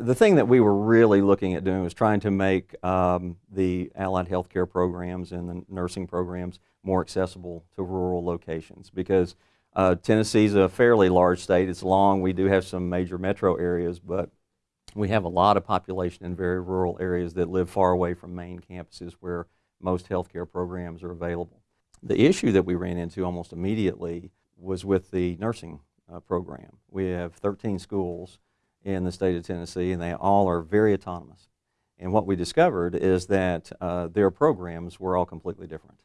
The thing that we were really looking at doing was trying to make um, the allied healthcare programs and the nursing programs more accessible to rural locations because uh, Tennessee is a fairly large state. It's long. We do have some major metro areas, but we have a lot of population in very rural areas that live far away from main campuses where most healthcare programs are available. The issue that we ran into almost immediately was with the nursing uh, program. We have 13 schools in the state of Tennessee, and they all are very autonomous. And what we discovered is that uh, their programs were all completely different.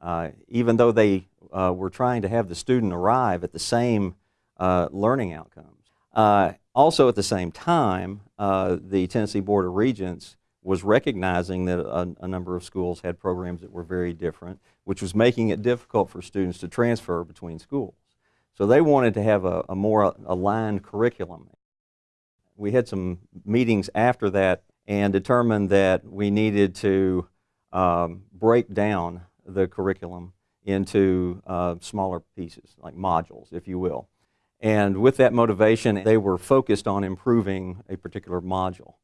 Uh, even though they uh, were trying to have the student arrive at the same uh, learning outcomes. Uh, also at the same time, uh, the Tennessee Board of Regents was recognizing that a, a, number of schools had programs that were very different, which was making it difficult for students to transfer between schools. So they wanted to have a, a more aligned curriculum we had some meetings after that and determined that we needed to um, break down the curriculum into uh, smaller pieces, like modules, if you will. And with that motivation, they were focused on improving a particular module.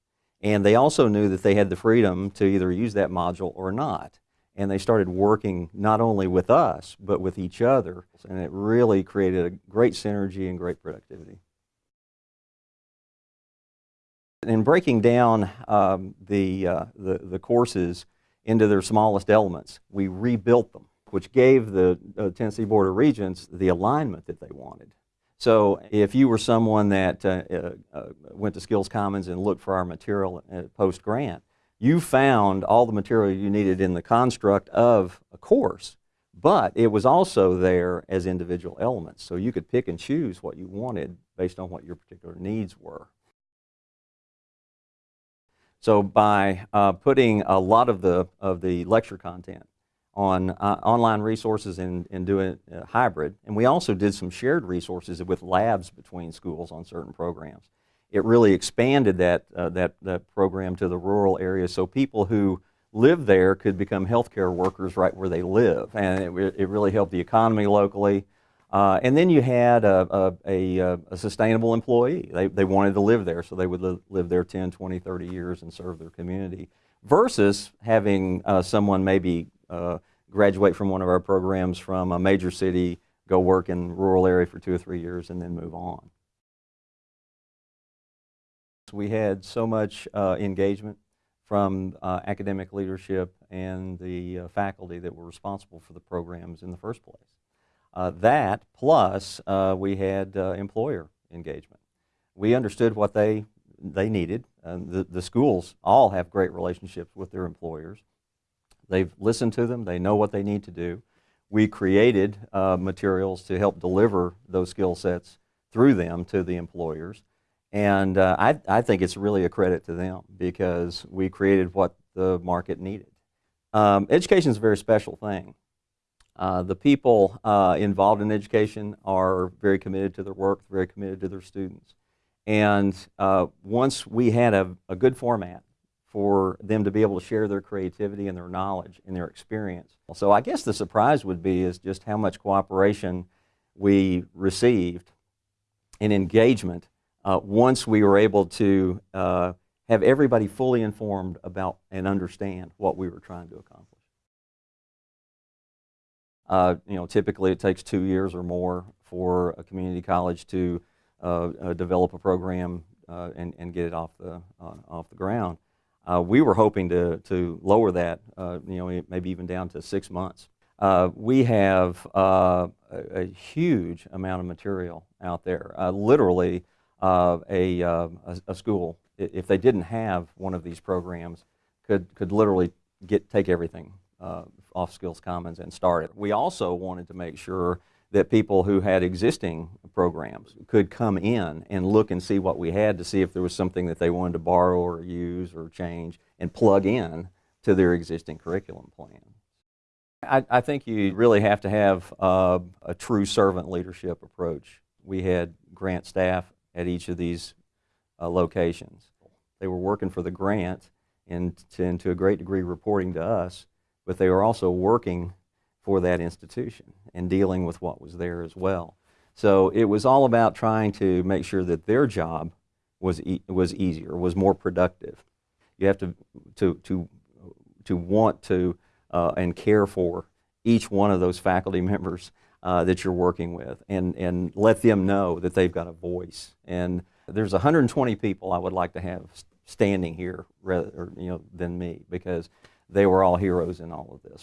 And they also knew that they had the freedom to either use that module or not. And they started working not only with us, but with each other. And it really created a great synergy and great productivity in breaking down um, the, uh, the, the, courses into their smallest elements, we rebuilt them, which gave the uh, Tennessee Board of Regents the alignment that they wanted. So if you were someone that uh, uh, uh went to Skills Commons and looked for our material post-grant, you found all the material you needed in the construct of a course, but it was also there as individual elements. So you could pick and choose what you wanted based on what your particular needs were. So by uh, putting a lot of the, of the lecture content on uh, online resources and, and doing uh, hybrid, and we also did some shared resources with labs between schools on certain programs. It really expanded that, uh, that, that program to the rural areas so people who live there could become healthcare workers right where they live. And it, it really helped the economy locally. Uh, and then you had a, a, a, a, sustainable employee. They, they wanted to live there, so they would li live there 10, 20, 30 years and serve their community, versus having uh, someone maybe uh, graduate from one of our programs from a major city, go work in rural area for two or three years, and then move on. We had so much uh, engagement from uh, academic leadership and the uh, faculty that were responsible for the programs in the first place. Uh, that plus uh, we had uh, employer engagement. We understood what they, they needed. the, the schools all have great relationships with their employers. They've listened to them. They know what they need to do. We created uh, materials to help deliver those skill sets through them to the employers. And uh, I, I think it's really a credit to them because we created what the market needed. Um, education is a very special thing. Uh, the people uh, involved in education are very committed to their work, very committed to their students. And uh, once we had a, a, good format for them to be able to share their creativity and their knowledge and their experience. So I guess the surprise would be is just how much cooperation we received and engagement uh, once we were able to uh, have everybody fully informed about and understand what we were trying to accomplish. Uh, you know, typically it takes two years or more for a community college to uh, uh, develop a program uh, and, and get it off the, uh, off the ground. Uh, we were hoping to, to lower that, you know, maybe even down to six months. we have a, a, huge amount of material out there. literally, a, a, a school, if they didn't have one of these programs, could, could literally get, take everything uh, off Skills Commons and started. We also wanted to make sure that people who had existing programs could come in and look and see what we had to see if there was something that they wanted to borrow or use or change and plug in to their existing curriculum plan. I, I think you really have to have uh, a true servant leadership approach. We had grant staff at each of these uh, locations. They were working for the grant and to, and to a great degree reporting to us but they were also working for that institution and dealing with what was there as well. So it was all about trying to make sure that their job was, e- was easier, was more productive. You have to, to, to, to want to uh, and care for each one of those faculty members uh, that you're working with and, and let them know that they've got a voice. And there's 120 people I would like to have standing here rather, or, you know, than me because they were all heroes in all of this.